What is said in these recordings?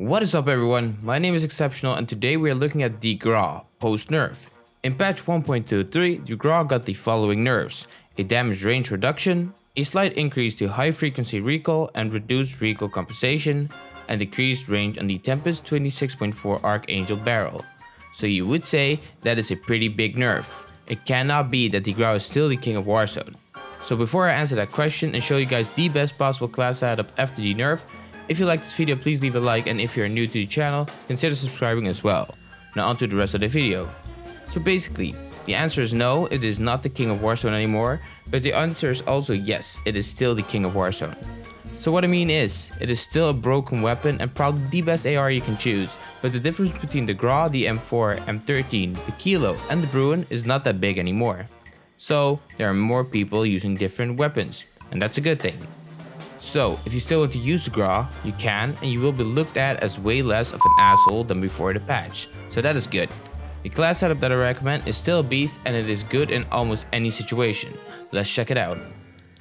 What is up everyone, my name is Exceptional and today we are looking at the Grau post-nerf. In patch 1.23, the Grau got the following nerfs, a damage range reduction, a slight increase to high frequency recoil and reduced recoil compensation, and decreased range on the Tempest 26.4 Archangel barrel. So you would say that is a pretty big nerf. It cannot be that the Grau is still the king of Warzone. So before I answer that question and show you guys the best possible class setup after the nerf, if you like this video please leave a like and if you're new to the channel, consider subscribing as well. Now on to the rest of the video. So basically, the answer is no, it is not the king of Warzone anymore, but the answer is also yes, it is still the king of Warzone. So what I mean is, it is still a broken weapon and probably the best AR you can choose, but the difference between the Grau, the M4, M13, the Kilo and the Bruen is not that big anymore. So there are more people using different weapons, and that's a good thing. So if you still want to use the Grau, you can, and you will be looked at as way less of an asshole than before the patch, so that is good. The class setup that I recommend is still a beast and it is good in almost any situation. Let's check it out.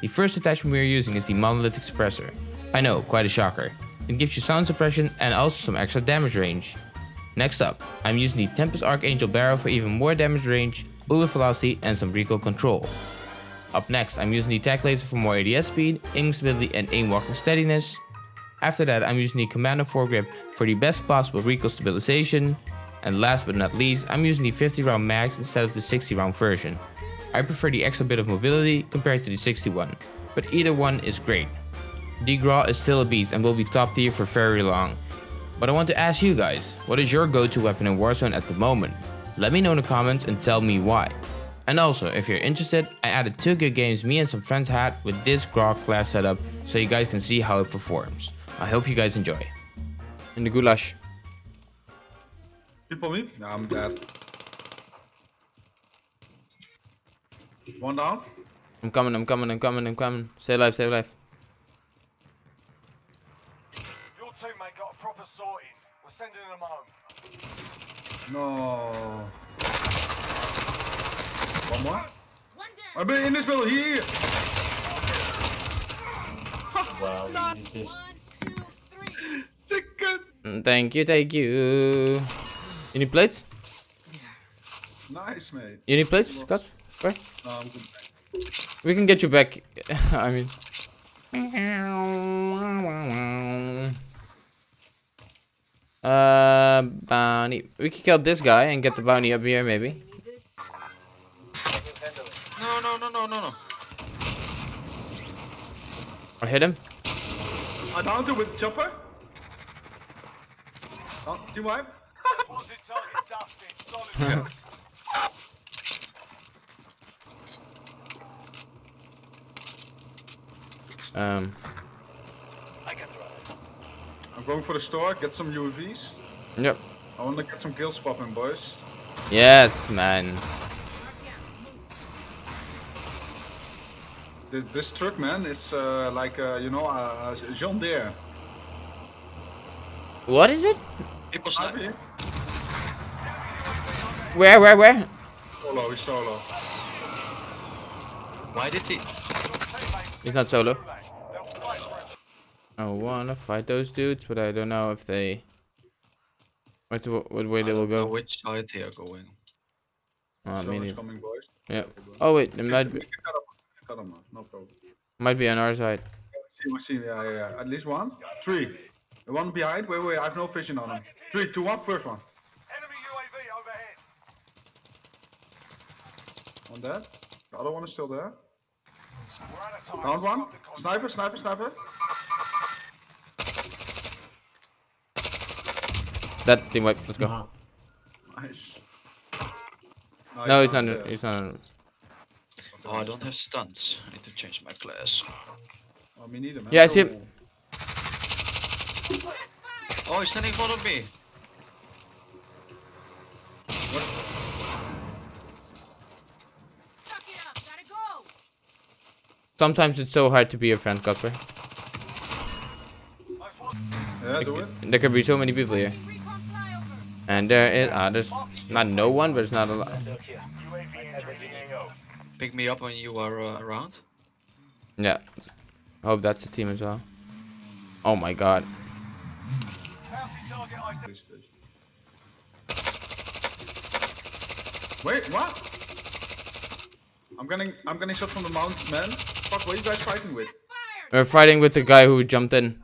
The first attachment we are using is the Monolithic Suppressor. I know, quite a shocker. It gives you sound suppression and also some extra damage range. Next up, I'm using the Tempest Archangel Barrel for even more damage range bullet velocity, and some recoil control. Up next, I'm using the tac laser for more ADS speed, aiming stability, and aim walking steadiness. After that, I'm using the Commando foregrip for the best possible recoil stabilization. And last but not least, I'm using the 50 round mags instead of the 60 round version. I prefer the extra bit of mobility compared to the 61, but either one is great. The Grau is still a beast and will be top tier for very long. But I want to ask you guys, what is your go-to weapon in Warzone at the moment? Let me know in the comments and tell me why. And also, if you're interested, I added two good games me and some friends had with this Grau class setup so you guys can see how it performs. I hope you guys enjoy. In the goulash. People me? No, I'm dead. One down. I'm coming, I'm coming, I'm coming, I'm coming. Stay alive, stay alive. Your teammate got a proper sorting. We're sending them home. No. One more. I been in this middle here. Wow, you just Second. Mm, Thank you, thank you. You need plates? Nice, mate. You need plates, Gus? Right? No, I'm good. We can get you back. I mean. Uh, bounty. We could kill this guy and get the bounty up here, maybe. No, no, no, no, no, no. Or hit him. I downed it with chopper. Oh, team wipe. Wanted target dusted. Solid. Um, I'm going for the store. Get some UAVs. yep. I want to get some kills popping, boys. Yes, man. This, this truck, man, is uh, like uh, you know, uh, John Deere. What is it? People snipe. Happy? Where, where, where? Solo, he's solo. Why did he? He's not solo. They'll fight for it. I wanna fight those dudes, but I don't know if they. What, what, what way I they will go. which side they are going. Oh, me Solo's neither. coming, boys. Yeah. Oh wait, it might be, We can cut him. Cut him, man. No problem. Might be on our side. See, we see, yeah, yeah, yeah. At least one. Three. The one behind. Wait, wait. I have no vision on him. Three, two, one. First one. Enemy UAV overhead. One dead. The other one is still there. We're out of time. Down one. Stop the con- Sniper, sniper, sniper. That team wipe. Let's go. Nice. No, he's not. He's not. Oh, I don't have stunts. I need to change my class. Oh, me neither, man. Yeah, I see him. Oh, he's standing in front of me. Suck it up, gotta go! Sometimes it's so hard to be a friend, Casper. Nice one. Yeah, do it. There could be so many people here, and there is. Ah, there's not no one, but it's not a lot. UAV entering AO. Pick me up when you are uh, around. Yeah. I hope that's the team as well. Oh my god. Bounty target ID. Police station. Wait, what? I'm getting I'm getting shot from the mountain, man. Fuck, what are you guys fighting with? We're fighting with the guy who jumped in.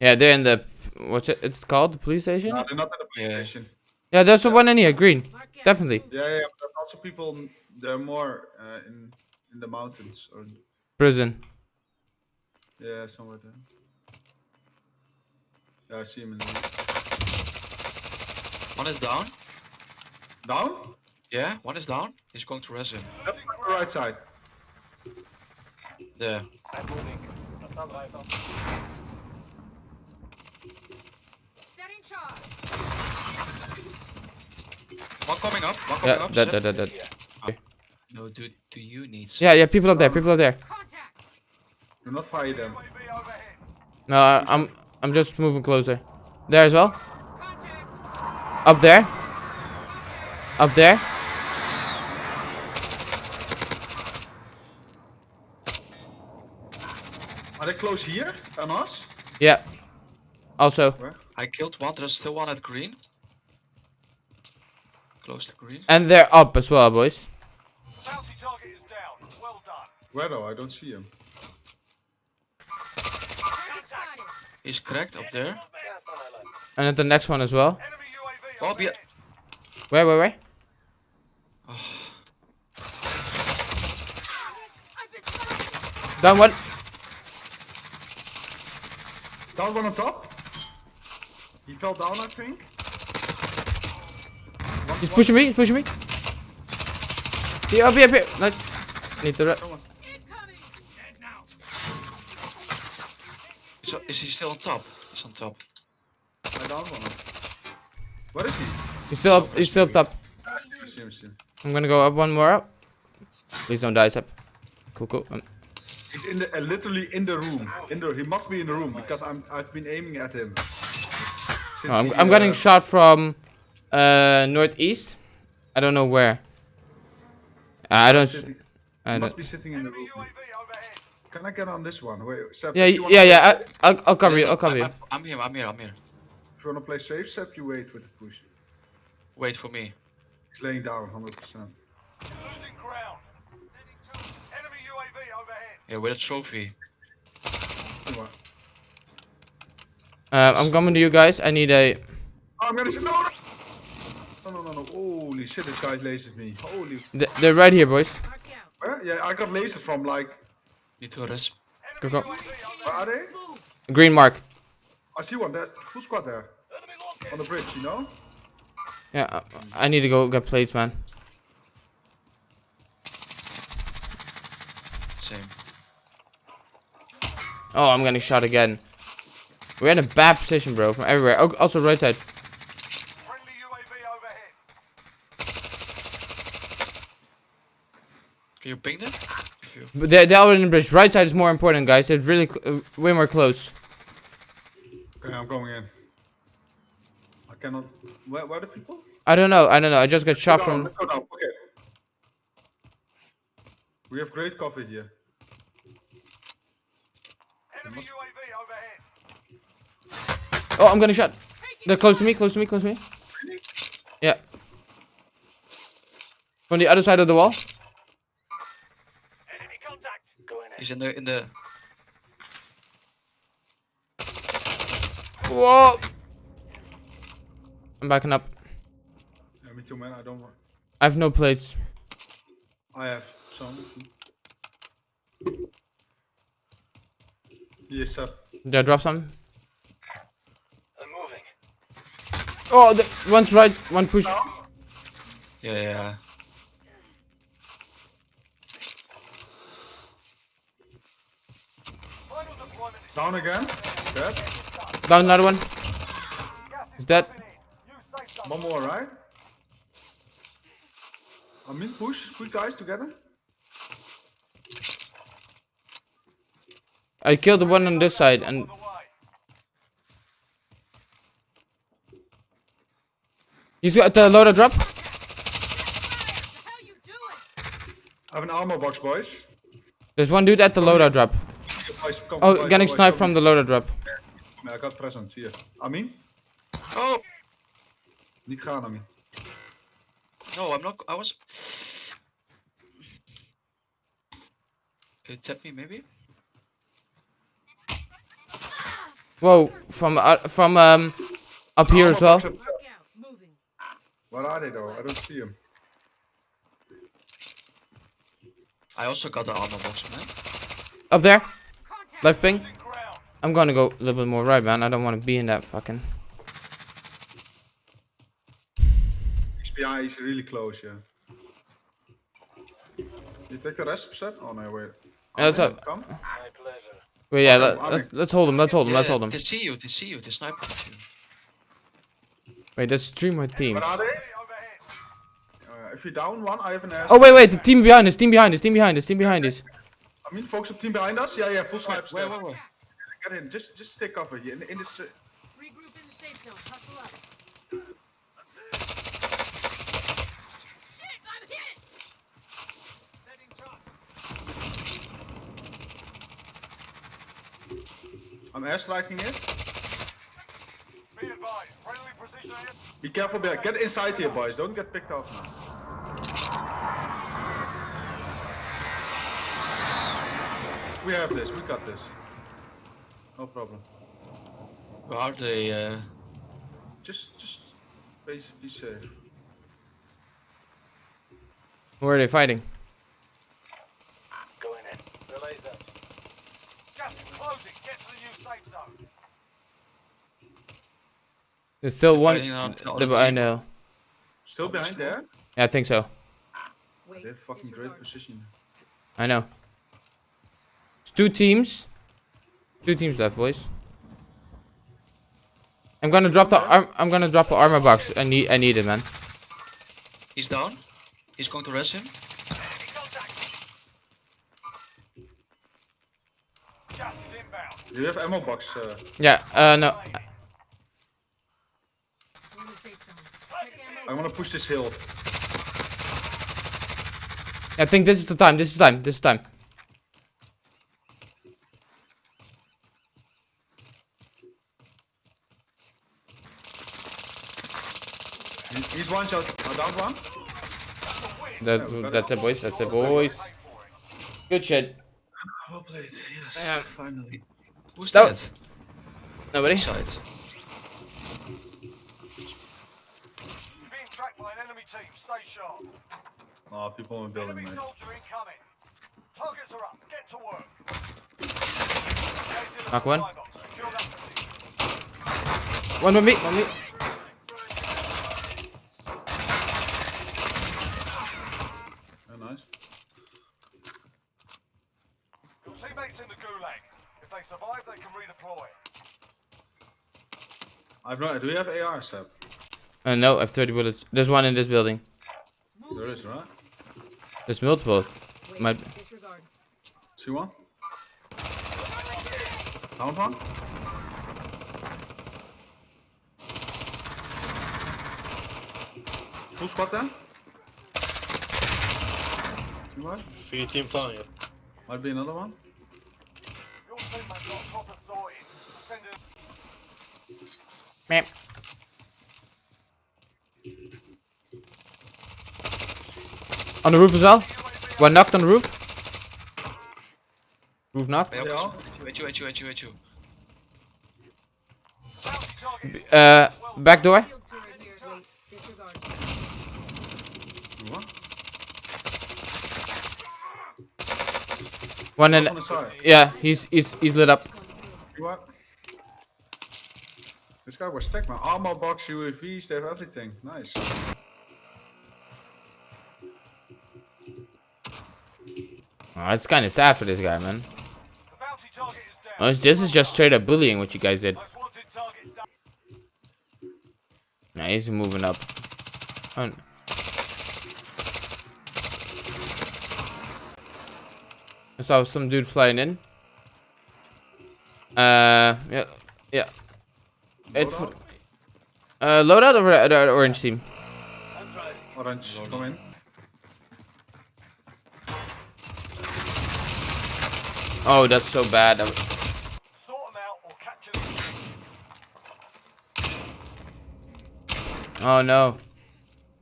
Yeah, they're in the what's it? It's called the police station. No, they're not at the police Yeah. station. Yeah, there's the one in here, green. Definitely. Yeah, yeah, but there's also people. They're more uh, in in the mountains or Prison. yeah, somewhere there. Yeah, I see him in the One is down. down. Yeah, one is down. He's going to res him. Left, or right side. There. I'm moving. Setting charge. One coming up. One coming Yeah, up. that, set. that, that, that. Ah. No, do do you need? Yeah, yeah, people up there, people up there. Do not fire them. No, I- I'm, I'm just moving closer. There as well. Contact. Up there. Up there. Are they close here on us? Yeah. Also, Where? I killed one. There's still one at green. Close to green. and they're up as well, boys. Bounty target is down. Well done. Where though? I don't see him. Target spotted. He's cracked up there. And then the next one as well. Enemy UAV Oh, yeah. overhead. Where, where, where? I've been spotted. Down one. Down one on top. He fell down, I think. One- He's pushing me, he's pushing me. Here, up here, up here. Nice. Need to. someone- Incoming. Dead now. So is he still on top? He's on top. I downed one. Where is he? He's still up. He's still up top. I see him, I see him. I'm gonna go up one more up. Please don't die, Sep. Cool, cool. Um, He's in the uh, literally in the room. In the he must be in the room because I'm I've been aiming at him. Since no, I'm, he, I'm getting shot from uh northeast. I don't know where. I don't. Sitting, I must don't. be sitting in the Enemy room. Can I get on this one? Wait, Seb, Yeah, you yeah, yeah. I, I'll, I'll cover you. I'll cover I- you. I- I'm here. I'm here. I'm here. If you wanna play safe, Seb, you wait with the push. Wait for me. He's laying down 100%. Losing ground. Enemy UAV overhead. Yeah, with a trophy. Uh, I'm coming to you guys. I need a. Oh, I'm gonna shoot. No, no, no, no, no. Holy shit, this guy lases me. Holy. th- They're right here, boys. Where? Yeah, I got lasered from like. Need to res. Go, go. Where are they? Green mark. I see one. There's full squad there. On the bridge, you know? Yeah, I, I need to go get plates, man. Same. Oh, I'm getting shot again. We're in a bad position, bro. From everywhere. Oh, also right side. Friendly UAV overhead. Can you ping them? If you... But they're, they're already in the bridge. Right side is more important, guys. It's really cl- uh, way more close. Okay, I'm going in. I cannot. Where, where are the people? I don't know. I don't know. I just got shot Go down, from. let's go down. Okay. We have great cover here. Enemy UAV overhead. Oh, I'm gonna shot. They're close to me. Close to me. Close to me. Yeah. From the other side of the wall. He's in the in the. Whoa. I'm backing up. Yeah, me too, man. I don't want. I have no plates. I have some. Yes, sir. Did I drop some? I'm moving. Oh, the, one's right. One push. Yeah, yeah. Down again. Dead. Down another one. Is that? moving in. You safe zone. One more, right? I mean, push. Push guys together. I killed the one on this side and he's got the loader drop. What the hell you doing? I have an armor box, boys. There's one dude at the loader drop. Guys, come, Oh, guys, getting guys, sniped come. from the loader drop. I ik had present, hier. Amin? Oh! Niet gaan, Amin. No, I'm not. I was. Can you tap me maybe? Whoa, from uh, from um up here as well. Armor box up- Mark out. Moving. Where are they though? I don't see them. I also got the armor box, man. Up there, Contact. Left ping. I'm gonna go a little bit more right, man. I don't want to be in that fucking. XPI is really close, yeah. You take the rest, set? Oh no, wait. Yeah, that's Amin, up. Come. Wait, yeah, let, let's, let's hold him. Let's hold him. Let's hold him. They see you. They see you. They sniper at you. Wait, there's three more teams. Where are they? Overhead. Uh, if you down one, I have an ass. Oh wait, wait, the team behind us. Team behind us. Team behind us. Team behind us. I mean, folks, up team behind us. Yeah, yeah, full snipers. Where, there. where, where? Get in. Just, just take cover here in, in this. Uh, Regroup in the safe zone. Hustle up. Shit, I'm hit. Setting trap. I'm air it. Be advised. Friendly precision. Be careful there. Get inside here, boys. Don't get picked off We have this. We got this. No problem. Where are they? Uh, Just, just be, be safe. Where are they fighting? Going in. Relay zone. Gas is closing. Get to the new safe zone. There's still one. on the the- I know. Still behind there. Yeah, I think so. Wait. They have fucking great position. I know. It's two teams. Two teams left, boys. I'm gonna drop the arm. I'm gonna drop the armor box. I need. I need it, man. he's down. He's going to rest him. Enemy contact. Gas is inbound. Do you have ammo box? Uh, Yeah. Uh, no. We're in the safe zone. Check ammo. I want to push this hill. I think this is the time. This is the time. This is the time. He's one shot. Uh, down one. That, that's it, boys. That's it, boys. Good shit. Well played. Yes. Yeah. Finally. Who's No. that? Nobody. Side. Being tracked by an enemy team. Stay sharp. Oh, people in building, Enemy mate. soldier incoming. Targets are up. Get to work. Knock one. Secure that position. One with me. One with me. Yeah, nice. Your teammates in the gulag. If they survive, they can redeploy. I've no. Do we have AR, Seb? Uh, no, I have 30 bullets. There's one in this building. There is, right? There's multiple. Wait. My- Disregard. See one? Down one? Full squad then? See one? Vier teams van je. Might be another one. Your teammate got proper sorted. Send in Meep. On the roof as well. One knocked on the roof. Roof knocked. Hey, Yeah. At you, at you, at you, at you. Uh, back door. Shield turret here. Wait. Disregard. One? One in. On. Yeah, he's he's he's lit up. See what? This guy was stacked, man. Armor box, UAVs, they have everything. Nice. Oh, it's kind of sad for this guy, man. The bounty target is. Oh, this is just straight up bullying what you guys did. Most wanted target down. Nah, he's moving up. Oh. I saw some dude flying in. Uh, yeah, yeah. It's loadout? uh loadout or uh, orange team. Orange, come in. Oh, that's so bad. I'm... Oh no.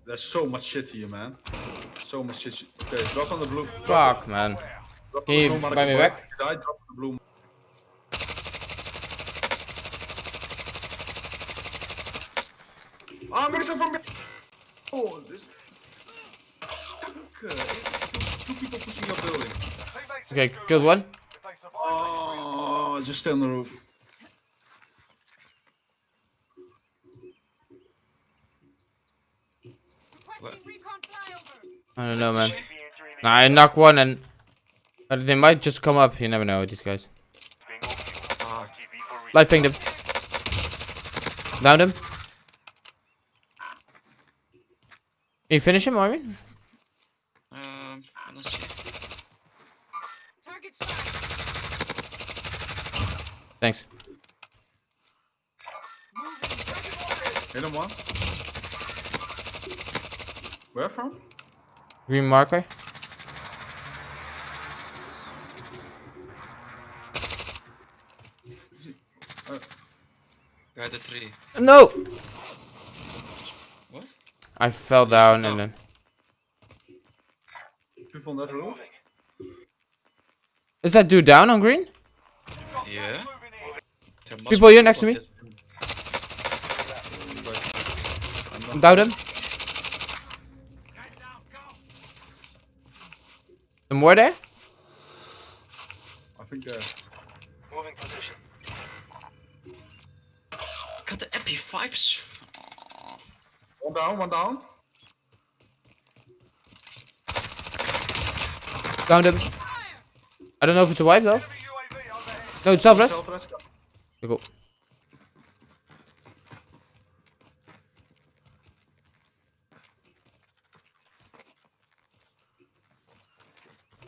There's so much shit here, man. So much shit. Okay, drop on the blue. Fuck, man. Can you buy me back? Guy. Mensen from Oh, this. Okay. Two people pushing your building. Okay, in killed Gulag. one. If they survive, they can Oh, just stay on the roof. Requesting. I don't know, man. Nah, I knocked one and they might just come up. You never know with these guys. Life pinged him. Downed him. Can you finish him, Marvin? Um, let's see. Thanks. Hit him one. Where from? Green marker. Guy the tree. No! What? I fell down and then. People on that roof? Is that dude down on green? Yeah. People be here next to me. that- Down him. Some more there? I think there. Moving position. Got the MP5s. One down, one down. Downed him. I don't know if it's a wipe though. Enemy UAV overhead. No, it's self rest. Self-rest. Cool.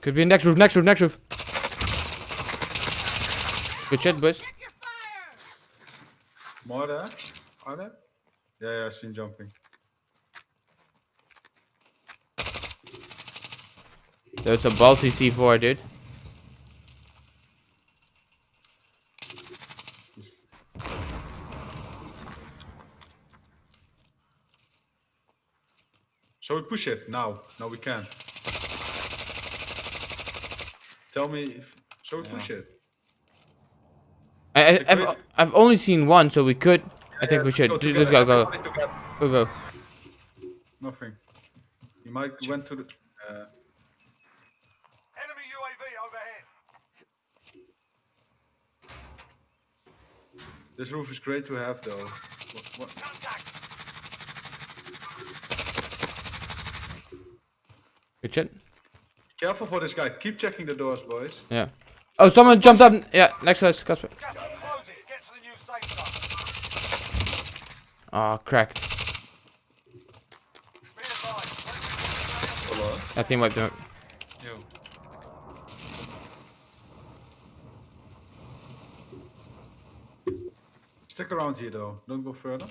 Could be next roof, next roof, next roof. Good shit, boys. Check your fire. More there? Are there? Yeah, yeah, I seen jumping. There's a ballsy C4, dude. Shall we push it? Now. Now we can. Tell me, if, shall we push it? I, I, a I've, I've only seen one, so we could. I think we should. Go Let's go, go, go, go. Nothing. You might went to the. Uh, Enemy UAV overhead. This roof is great to have, though. What, what? Contact. Good shit. Careful for this guy. Keep checking the doors, boys. Yeah. Oh, someone jumped up. Yeah, next to us, Casper. Gas is closing. Get to the new safe zone. Oh, cracked. Be advised. Hello. That team wiped him. out. Around here, though. Don't go further.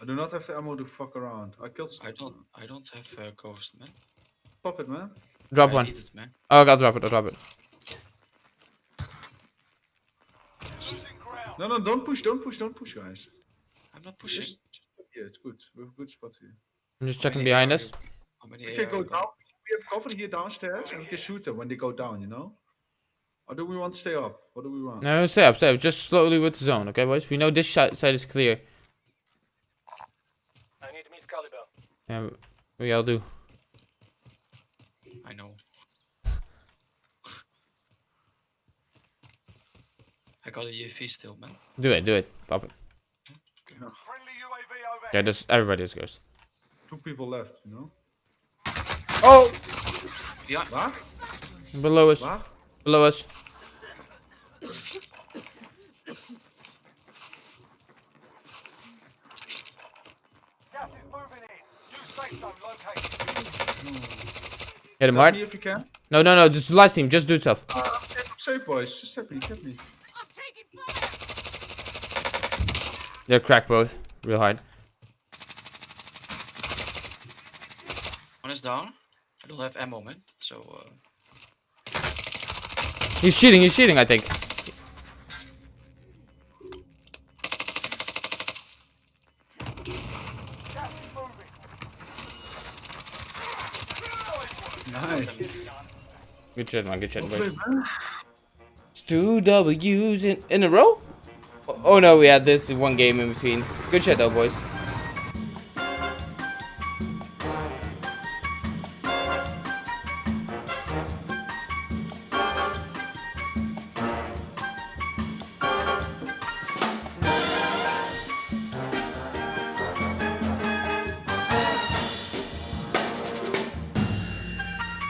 I do not have the ammo to fuck around. I killed. s- I don't. I don't have a ghost, man. Pop it, man. Drop I one. need it, man. Oh, I'll drop it. I'll drop it. No, no, don't push, don't push, don't push, guys. I'm not pushing. Just, yeah, it's good. We have a good spot here. I'm just checking behind us. you- How many We can go down. We have cover here downstairs, and we can shoot them when they go down. You know. Or do we want to stay up? What do we want? No, stay up, stay up. Just slowly with the zone, okay, boys? We know this side is clear. I need to meet Caliber. Yeah, we all do. I know. I got a UAV still, man. Do it, do it. Pop it. Friendly UAV overhead. Okay, this everybody is ghost. Two people left. You know. Oh! Waar? Below us. Waar? Below us. Gas is moving in. New safe zone located. Hit him hard. if you can. No, no, no. Just last team. Just do itself. Uh, okay, safe, boys. Just help me, help me. I'm taking fire. They're cracked both. Real hard. One is down. I don't have ammo, man. So uh, He's cheating. He's cheating, I think. Gas is moving. Nice. Good shit, man. Good shit, boys. played. It's two W's in, in a row? Oh, oh no, we had this one game in between. Good shit though, boys.